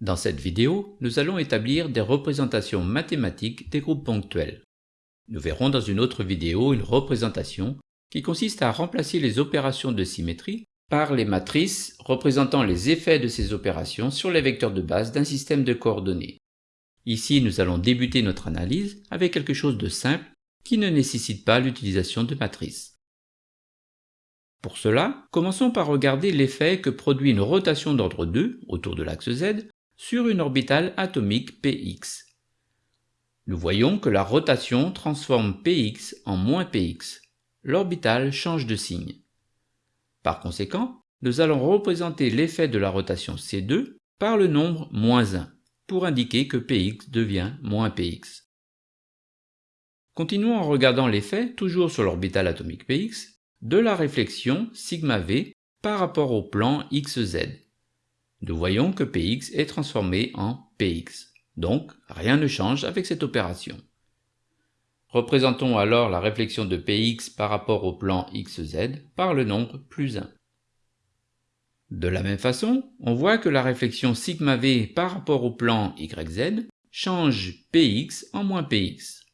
Dans cette vidéo, nous allons établir des représentations mathématiques des groupes ponctuels. Nous verrons dans une autre vidéo une représentation qui consiste à remplacer les opérations de symétrie par les matrices représentant les effets de ces opérations sur les vecteurs de base d'un système de coordonnées. Ici, nous allons débuter notre analyse avec quelque chose de simple qui ne nécessite pas l'utilisation de matrices. Pour cela, commençons par regarder l'effet que produit une rotation d'ordre 2 autour de l'axe Z sur une orbitale atomique px. Nous voyons que la rotation transforme px en moins px. L'orbitale change de signe. Par conséquent, nous allons représenter l'effet de la rotation C2 par le nombre moins 1 pour indiquer que px devient moins px. Continuons en regardant l'effet, toujours sur l'orbitale atomique px, de la réflexion sigma v par rapport au plan xz. Nous voyons que px est transformé en px, donc rien ne change avec cette opération. Représentons alors la réflexion de px par rapport au plan xz par le nombre plus 1. De la même façon, on voit que la réflexion sigma v par rapport au plan yz change px en moins px.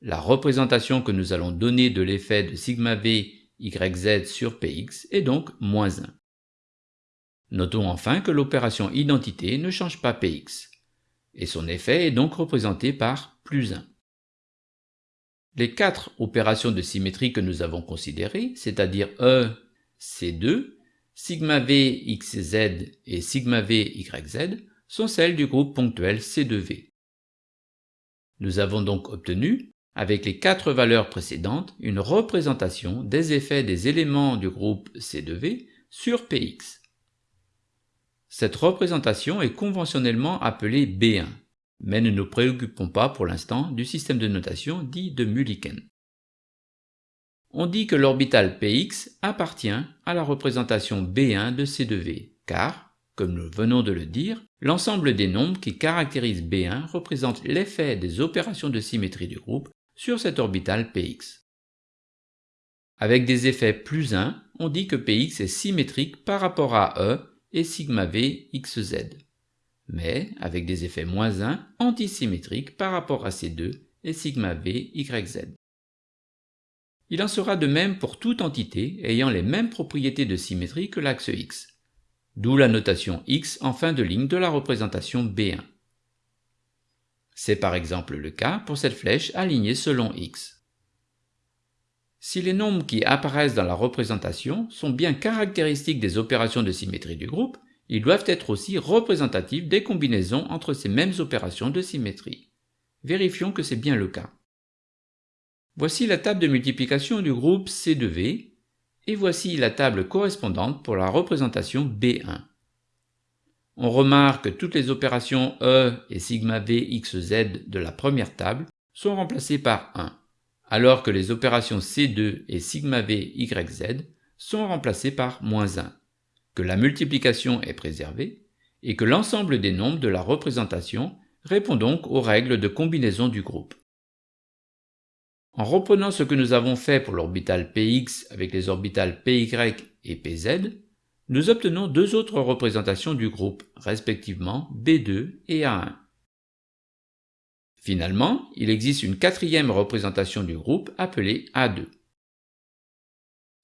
La représentation que nous allons donner de l'effet de sigma v yz sur px est donc moins 1. Notons enfin que l'opération identité ne change pas px, et son effet est donc représenté par plus 1. Les quatre opérations de symétrie que nous avons considérées, c'est-à-dire E, C2, sigma v xz et sigma v yz, sont celles du groupe ponctuel C2v. Nous avons donc obtenu avec les quatre valeurs précédentes une représentation des effets des éléments du groupe C2V sur Px. Cette représentation est conventionnellement appelée B1, mais ne nous préoccupons pas pour l'instant du système de notation dit de Mulliken. On dit que l'orbital Px appartient à la représentation B1 de C2V, car, comme nous venons de le dire, l'ensemble des nombres qui caractérisent B1 représente l'effet des opérations de symétrie du groupe sur cette orbitale Px. Avec des effets plus 1, on dit que Px est symétrique par rapport à E et sigma v xz, mais avec des effets moins 1 antisymétriques par rapport à ces deux et sigma v yz. Il en sera de même pour toute entité ayant les mêmes propriétés de symétrie que l'axe x, d'où la notation x en fin de ligne de la représentation B1. C'est par exemple le cas pour cette flèche alignée selon x. Si les nombres qui apparaissent dans la représentation sont bien caractéristiques des opérations de symétrie du groupe, ils doivent être aussi représentatifs des combinaisons entre ces mêmes opérations de symétrie. Vérifions que c'est bien le cas. Voici la table de multiplication du groupe C2V, et voici la table correspondante pour la représentation B1 on remarque que toutes les opérations E et v xz de la première table sont remplacées par 1, alors que les opérations C2 et sigma v yz sont remplacées par moins 1, que la multiplication est préservée, et que l'ensemble des nombres de la représentation répond donc aux règles de combinaison du groupe. En reprenant ce que nous avons fait pour l'orbital px avec les orbitales py et pz, nous obtenons deux autres représentations du groupe, respectivement B2 et A1. Finalement, il existe une quatrième représentation du groupe appelée A2.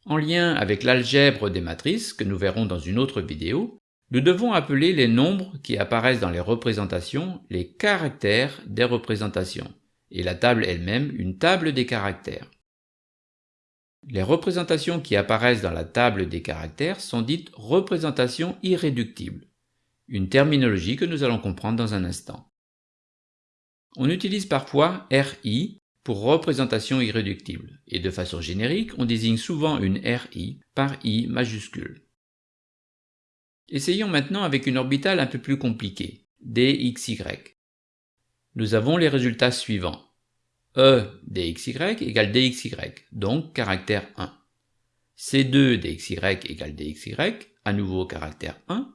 En lien avec l'algèbre des matrices, que nous verrons dans une autre vidéo, nous devons appeler les nombres qui apparaissent dans les représentations les caractères des représentations, et la table elle-même une table des caractères. Les représentations qui apparaissent dans la table des caractères sont dites représentations irréductibles, une terminologie que nous allons comprendre dans un instant. On utilise parfois RI pour représentation irréductible, et de façon générique, on désigne souvent une RI par I majuscule. Essayons maintenant avec une orbitale un peu plus compliquée, DXY. Nous avons les résultats suivants. E dxy égale dxy, donc caractère 1. C2 dxy égale dxy, à nouveau caractère 1.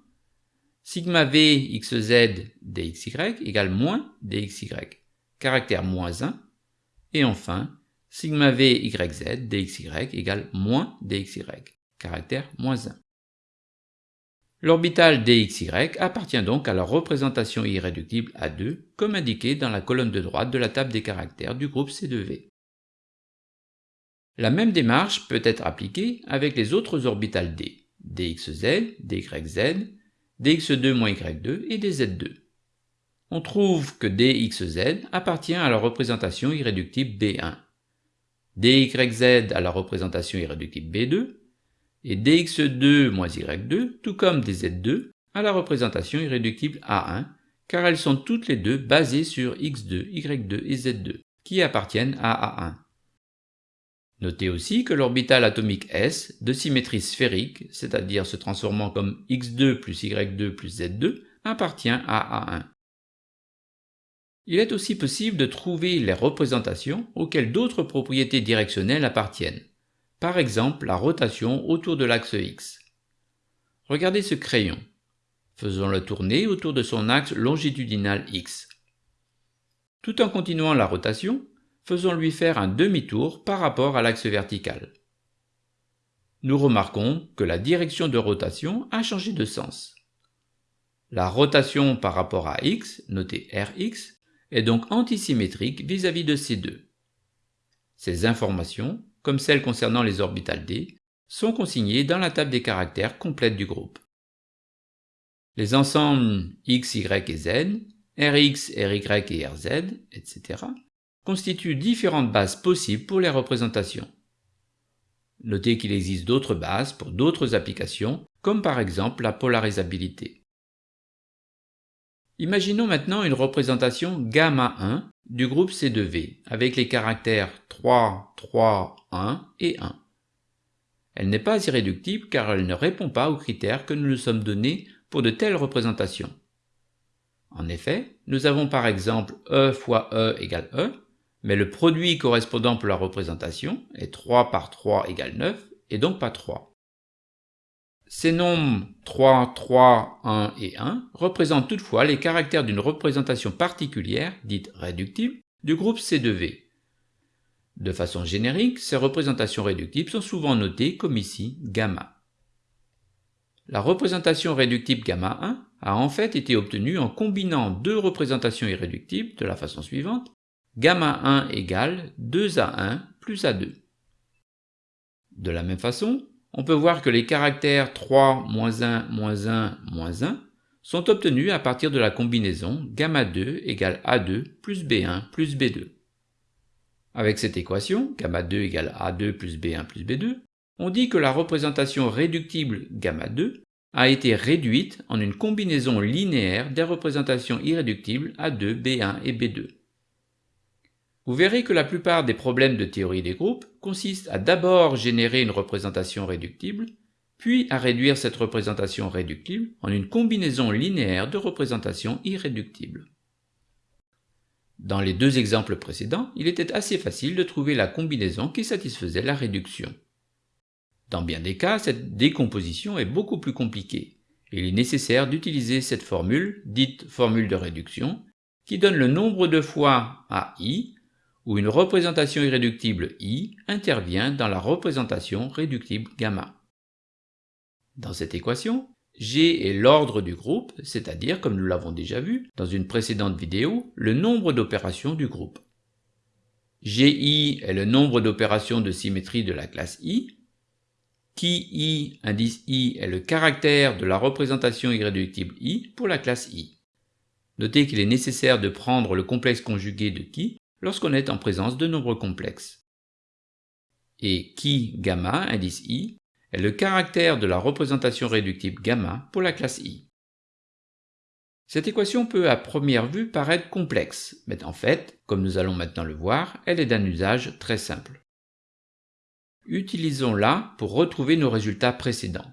Sigma v xz dxy égale moins dxy, caractère moins 1. Et enfin, sigma v yz dxy égale moins dxy, caractère moins 1. L'orbital dxy appartient donc à la représentation irréductible A2 comme indiqué dans la colonne de droite de la table des caractères du groupe C2V. La même démarche peut être appliquée avec les autres orbitales d, dxz, dyz, dx2-y2 et dz2. On trouve que dxz appartient à la représentation irréductible B1, dyz à la représentation irréductible B2, et dx2 y2, tout comme dz2, à la représentation irréductible A1, car elles sont toutes les deux basées sur x2, y2 et z2, qui appartiennent à A1. Notez aussi que l'orbital atomique S, de symétrie sphérique, c'est-à-dire se transformant comme x2 plus y2 plus z2, appartient à A1. Il est aussi possible de trouver les représentations auxquelles d'autres propriétés directionnelles appartiennent, par exemple la rotation autour de l'axe X. Regardez ce crayon. Faisons-le tourner autour de son axe longitudinal X. Tout en continuant la rotation, faisons-lui faire un demi-tour par rapport à l'axe vertical. Nous remarquons que la direction de rotation a changé de sens. La rotation par rapport à x, notée Rx, est donc antisymétrique vis-à-vis -vis de ces deux. Ces informations comme celles concernant les orbitales d, sont consignées dans la table des caractères complète du groupe. Les ensembles x, y et z, rx, ry et rz, etc. constituent différentes bases possibles pour les représentations. Notez qu'il existe d'autres bases pour d'autres applications, comme par exemple la polarisabilité. Imaginons maintenant une représentation gamma 1 du groupe C2V avec les caractères 3, 3, 1 et 1. Elle n'est pas irréductible car elle ne répond pas aux critères que nous nous sommes donnés pour de telles représentations. En effet, nous avons par exemple E fois E égale E, mais le produit correspondant pour la représentation est 3 par 3 égale 9 et donc pas 3. Ces nombres 3, 3, 1 et 1 représentent toutefois les caractères d'une représentation particulière, dite réductible, du groupe C2V. De façon générique, ces représentations réductibles sont souvent notées comme ici gamma. La représentation réductible gamma 1 a en fait été obtenue en combinant deux représentations irréductibles de la façon suivante gamma 1 égale 2a1 plus a2. De la même façon, on peut voir que les caractères 3, 1, 1, 1 sont obtenus à partir de la combinaison gamma 2 égale A2 plus B1 plus B2. Avec cette équation, gamma 2 égale A2 plus B1 plus B2, on dit que la représentation réductible gamma 2 a été réduite en une combinaison linéaire des représentations irréductibles A2, B1 et B2. Vous verrez que la plupart des problèmes de théorie des groupes consistent à d'abord générer une représentation réductible, puis à réduire cette représentation réductible en une combinaison linéaire de représentations irréductibles. Dans les deux exemples précédents, il était assez facile de trouver la combinaison qui satisfaisait la réduction. Dans bien des cas, cette décomposition est beaucoup plus compliquée, il est nécessaire d'utiliser cette formule, dite formule de réduction, qui donne le nombre de fois à i où une représentation irréductible I intervient dans la représentation réductible gamma. Dans cette équation, G est l'ordre du groupe, c'est-à-dire, comme nous l'avons déjà vu dans une précédente vidéo, le nombre d'opérations du groupe. GI est le nombre d'opérations de symétrie de la classe I. Qui I, indice I, est le caractère de la représentation irréductible I pour la classe I. Notez qu'il est nécessaire de prendre le complexe conjugué de qui lorsqu'on est en présence de nombres complexes. Et qui gamma, indice i, est le caractère de la représentation réductible gamma pour la classe i. Cette équation peut à première vue paraître complexe, mais en fait, comme nous allons maintenant le voir, elle est d'un usage très simple. Utilisons-la pour retrouver nos résultats précédents.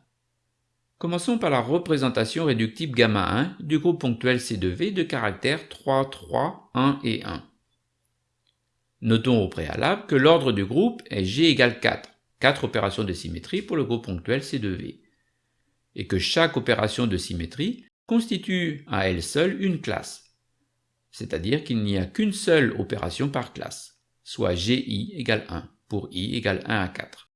Commençons par la représentation réductible gamma 1 du groupe ponctuel C2V de caractères 3, 3, 1 et 1. Notons au préalable que l'ordre du groupe est G égale 4, 4 opérations de symétrie pour le groupe ponctuel C2V, et que chaque opération de symétrie constitue à elle seule une classe, c'est-à-dire qu'il n'y a qu'une seule opération par classe, soit GI égale 1 pour I égale 1 à 4.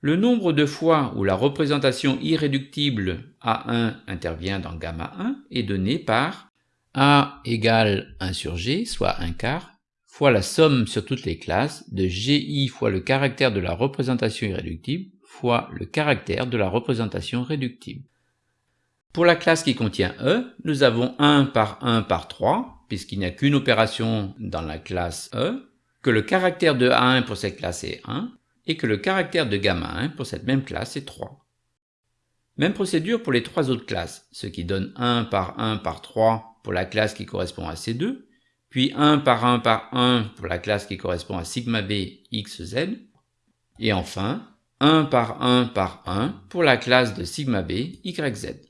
Le nombre de fois où la représentation irréductible A1 intervient dans gamma 1 est donné par A égale 1 sur G, soit 1 quart, fois la somme sur toutes les classes de GI fois le caractère de la représentation irréductible fois le caractère de la représentation réductible. Pour la classe qui contient E, nous avons 1 par 1 par 3, puisqu'il n'y a qu'une opération dans la classe E, que le caractère de A1 pour cette classe est 1, et que le caractère de gamma 1 pour cette même classe est 3. Même procédure pour les trois autres classes, ce qui donne 1 par 1 par 3 pour la classe qui correspond à C2, puis 1 par 1 par 1 pour la classe qui correspond à sigma b xz, et enfin 1 par 1 par 1 pour la classe de sigma b yz.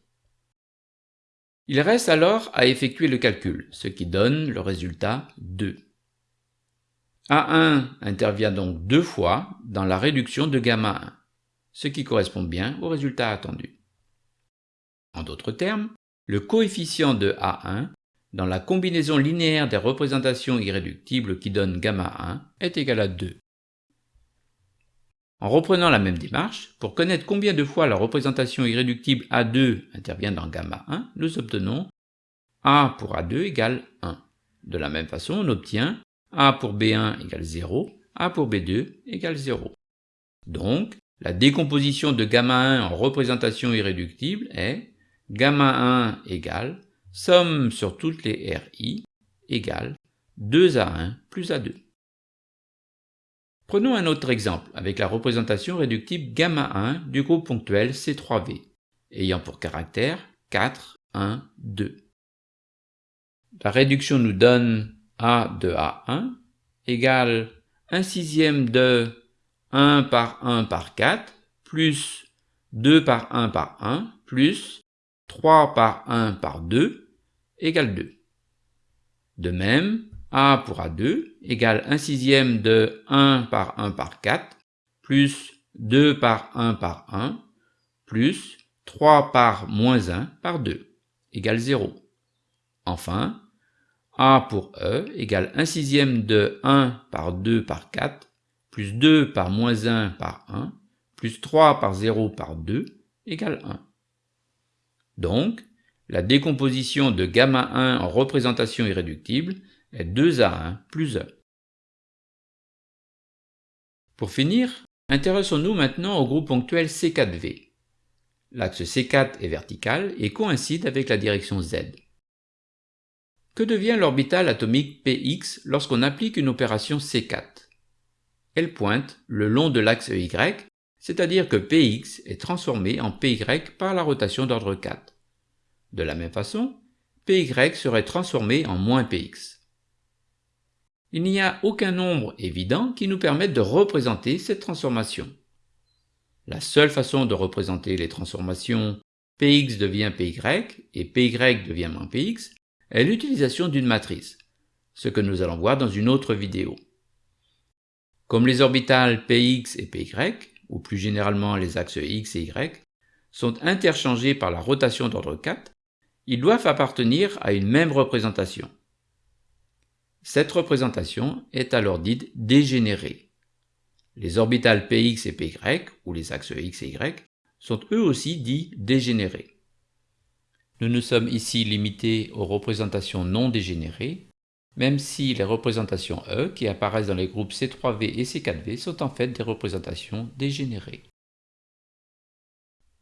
Il reste alors à effectuer le calcul, ce qui donne le résultat 2. A1 intervient donc deux fois dans la réduction de gamma 1, ce qui correspond bien au résultat attendu. En d'autres termes, le coefficient de A1 dans la combinaison linéaire des représentations irréductibles qui donne gamma 1 est égal à 2. En reprenant la même démarche, pour connaître combien de fois la représentation irréductible A2 intervient dans gamma 1, nous obtenons A pour A2 égale 1. De la même façon, on obtient a pour B1 égale 0, A pour B2 égale 0. Donc, la décomposition de gamma 1 en représentation irréductible est gamma 1 égale somme sur toutes les RI égale 2A1 plus A2. Prenons un autre exemple avec la représentation réductible gamma 1 du groupe ponctuel C3V, ayant pour caractère 4, 1, 2. La réduction nous donne a de A1 égale 1 sixième de 1 par 1 par 4 plus 2 par 1 par 1 plus 3 par 1 par 2 égale 2. De même, A pour A2 égale 1 sixième de 1 par 1 par 4 plus 2 par 1 par 1 plus 3 par moins 1 par 2 égale 0. Enfin, a pour E égale 1 sixième de 1 par 2 par 4, plus 2 par moins 1 par 1, plus 3 par 0 par 2, égale 1. Donc, la décomposition de gamma 1 en représentation irréductible est 2A1 plus E. Pour finir, intéressons-nous maintenant au groupe ponctuel C4V. L'axe C4 est vertical et coïncide avec la direction Z. Que devient l'orbital atomique px lorsqu'on applique une opération C4 Elle pointe le long de l'axe y, c'est-à-dire que px est transformé en py par la rotation d'ordre 4. De la même façon, py serait transformé en moins px. Il n'y a aucun nombre évident qui nous permette de représenter cette transformation. La seule façon de représenter les transformations px devient py et py devient moins px est l'utilisation d'une matrice, ce que nous allons voir dans une autre vidéo. Comme les orbitales px et py, ou plus généralement les axes x et y, sont interchangés par la rotation d'ordre 4, ils doivent appartenir à une même représentation. Cette représentation est alors dite dégénérée. Les orbitales px et py, ou les axes x et y, sont eux aussi dits dégénérés. Nous nous sommes ici limités aux représentations non dégénérées, même si les représentations E qui apparaissent dans les groupes C3V et C4V sont en fait des représentations dégénérées.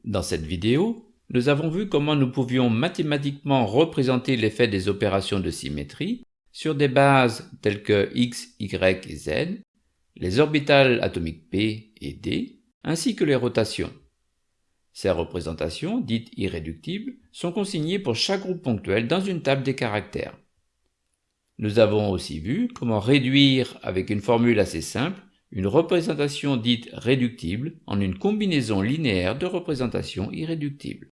Dans cette vidéo, nous avons vu comment nous pouvions mathématiquement représenter l'effet des opérations de symétrie sur des bases telles que x, y et z, les orbitales atomiques p et d, ainsi que les rotations. Ces représentations, dites irréductibles, sont consignées pour chaque groupe ponctuel dans une table des caractères. Nous avons aussi vu comment réduire avec une formule assez simple une représentation dite réductible en une combinaison linéaire de représentations irréductibles.